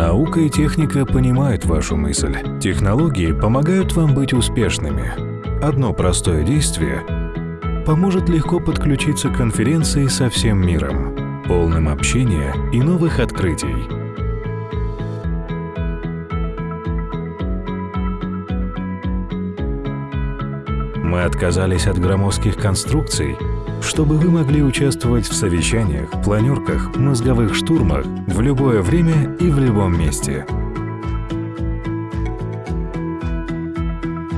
Наука и техника понимают вашу мысль. Технологии помогают вам быть успешными. Одно простое действие поможет легко подключиться к конференции со всем миром, полным общения и новых открытий. Мы отказались от громоздких конструкций, чтобы вы могли участвовать в совещаниях, планерках, мозговых штурмах в любое время и в любом месте.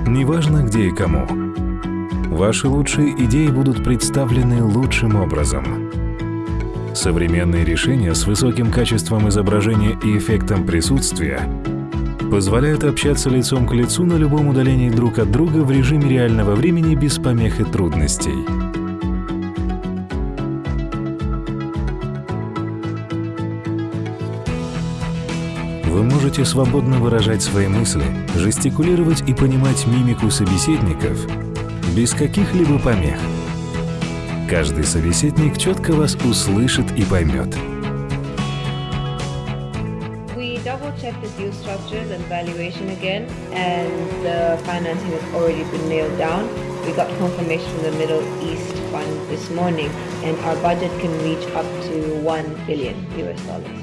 Неважно где и кому. Ваши лучшие идеи будут представлены лучшим образом. Современные решения с высоким качеством изображения и эффектом присутствия позволяют общаться лицом к лицу на любом удалении друг от друга в режиме реального времени без помех и трудностей. Вы можете свободно выражать свои мысли, жестикулировать и понимать мимику собеседников без каких-либо помех. Каждый собеседник четко вас услышит и поймет. We got confirmation from the Middle East Fund this morning, and our budget can reach up to 1 billion US dollars.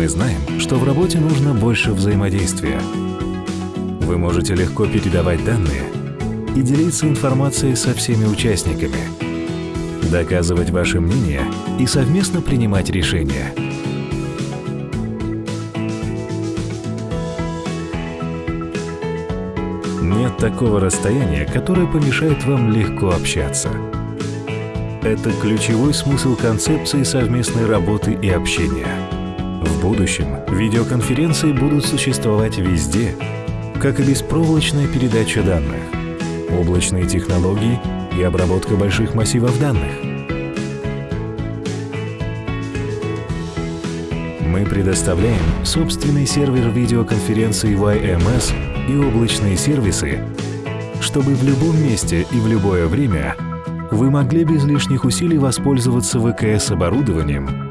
Мы знаем, что в работе нужно больше взаимодействия. Вы можете легко передавать данные и делиться информацией со всеми участниками – доказывать ваше мнение и совместно принимать решения. Нет такого расстояния, которое помешает вам легко общаться. Это ключевой смысл концепции совместной работы и общения. В будущем видеоконференции будут существовать везде, как и беспроволочная передача данных, облачные технологии и обработка больших массивов данных. Мы предоставляем собственный сервер видеоконференции YMS и облачные сервисы, чтобы в любом месте и в любое время вы могли без лишних усилий воспользоваться ВКС-оборудованием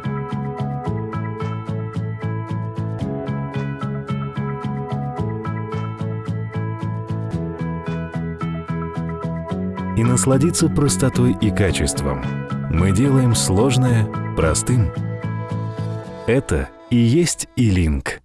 и насладиться простотой и качеством. Мы делаем сложное простым. Это и есть и-линк.